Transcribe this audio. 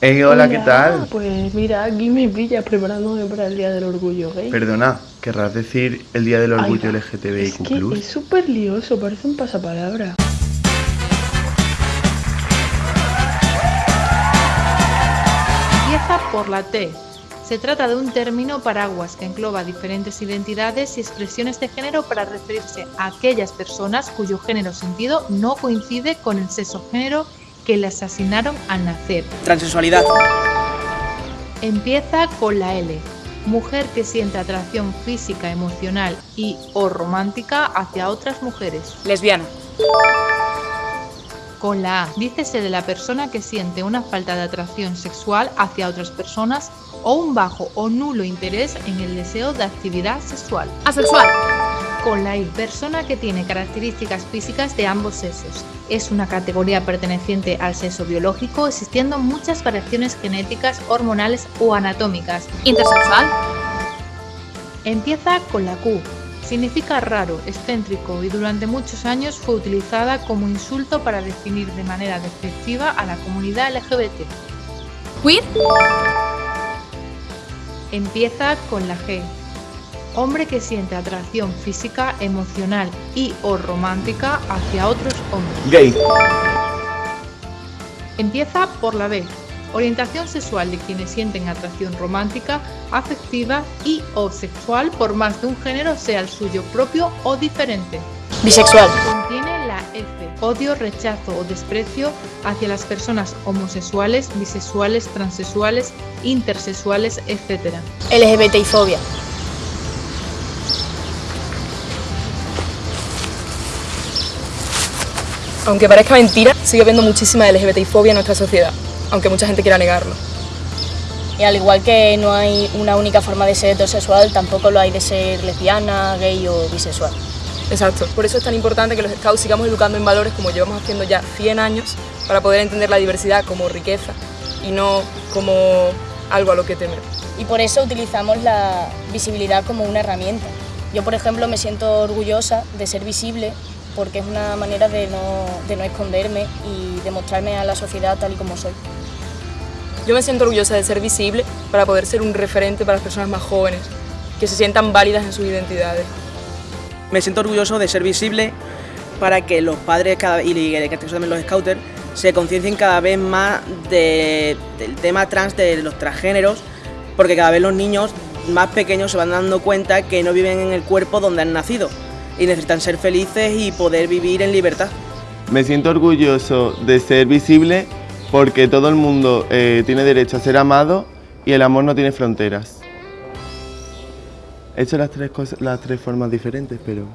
Hey, hola, ¿qué tal? Pues mira, aquí me pillas preparándome para el Día del Orgullo Gay. Perdona, ¿querrás decir el Día del Orgullo Ay. LGTBIQ+. Es que es súper lioso, parece un pasapalabra. Empieza por la T. Se trata de un término paraguas que engloba diferentes identidades y expresiones de género para referirse a aquellas personas cuyo género sentido no coincide con el sexo género que les asignaron al nacer. Transexualidad. Empieza con la L. Mujer que siente atracción física, emocional y o romántica hacia otras mujeres. Lesbiana. Con la A, dícese de la persona que siente una falta de atracción sexual hacia otras personas o un bajo o nulo interés en el deseo de actividad sexual. Asexual. Con la I, persona que tiene características físicas de ambos sexos. Es una categoría perteneciente al sexo biológico, existiendo muchas variaciones genéticas, hormonales o anatómicas. Intersexual. Empieza con la Q. Significa raro, excéntrico y durante muchos años fue utilizada como insulto para definir de manera despectiva a la comunidad LGBT. Queer. Empieza con la G. Hombre que siente atracción física, emocional y o romántica hacia otros hombres. Gay. Empieza por la B. Orientación sexual de quienes sienten atracción romántica, afectiva y o sexual por más de un género, sea el suyo propio o diferente. Bisexual. Contiene la F. Odio, rechazo o desprecio hacia las personas homosexuales, bisexuales, transexuales, intersexuales, etc. LGBTI fobia. Aunque parezca mentira, sigue habiendo muchísima LGBTI-fobia en nuestra sociedad, aunque mucha gente quiera negarlo. Y al igual que no hay una única forma de ser heterosexual, tampoco lo hay de ser lesbiana, gay o bisexual. Exacto. Por eso es tan importante que los scouts sigamos educando en valores como llevamos haciendo ya 100 años, para poder entender la diversidad como riqueza y no como algo a lo que temer. Y por eso utilizamos la visibilidad como una herramienta. Yo, por ejemplo, me siento orgullosa de ser visible porque es una manera de no, de no esconderme y de mostrarme a la sociedad tal y como soy. Yo me siento orgullosa de ser visible para poder ser un referente para las personas más jóvenes, que se sientan válidas en sus identidades. Me siento orgulloso de ser visible para que los padres cada, y también los scouters se conciencien cada vez más de- del tema trans, de los transgéneros, porque cada vez los niños más pequeños se van dando cuenta que no viven en el cuerpo donde han nacido y necesitan ser felices y poder vivir en libertad. Me siento orgulloso de ser visible porque todo el mundo eh, tiene derecho a ser amado y el amor no tiene fronteras. He hecho las tres, cosas, las tres formas diferentes, pero...